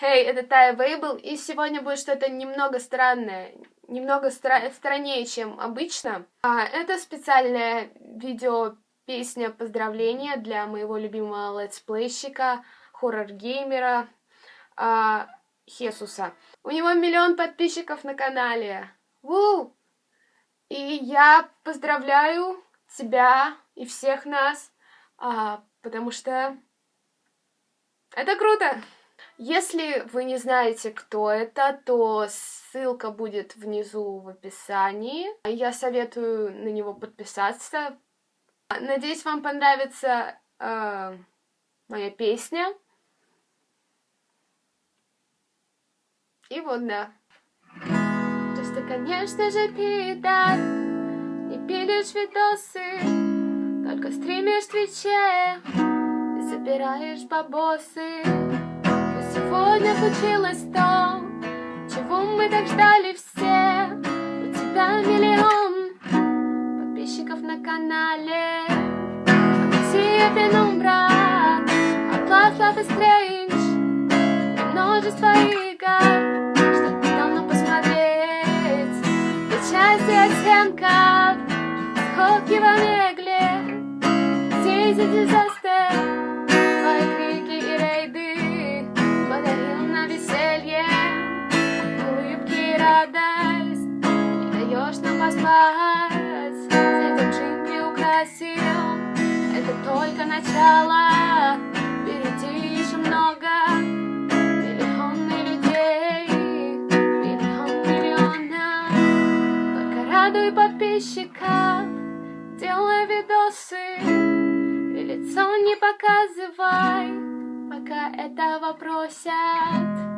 Хей, hey, это Тая Вейбл, и сегодня будет что-то немного странное, немного стра страннее, чем обычно. А, это специальное видео песня поздравления для моего любимого летсплейщика, хоррор-геймера а, Хесуса. У него миллион подписчиков на канале. Ву! И я поздравляю тебя и всех нас, а, потому что это круто! Если вы не знаете, кто это, то ссылка будет внизу в описании. Я советую на него подписаться. Надеюсь, вам понравится э, моя песня. И вот, да. Просто, конечно же, пидор, не пилишь видосы, только стримишь Твиче, забираешь бабосы. Сегодня случилось то, чего мы так ждали все. У тебя миллион подписчиков на канале. Россия Пенумбра, Atlas Love is Strange, множество игр, что давно посмотреть. Две части оттенков, сходки в Омегле, Дейзи Дизастер. Украсил Это только начало. Впереди еще много. Миллионы людей Миллион миллионов. Только радуй подписчиков Делай видосы. И лицо не показывай Пока этого просят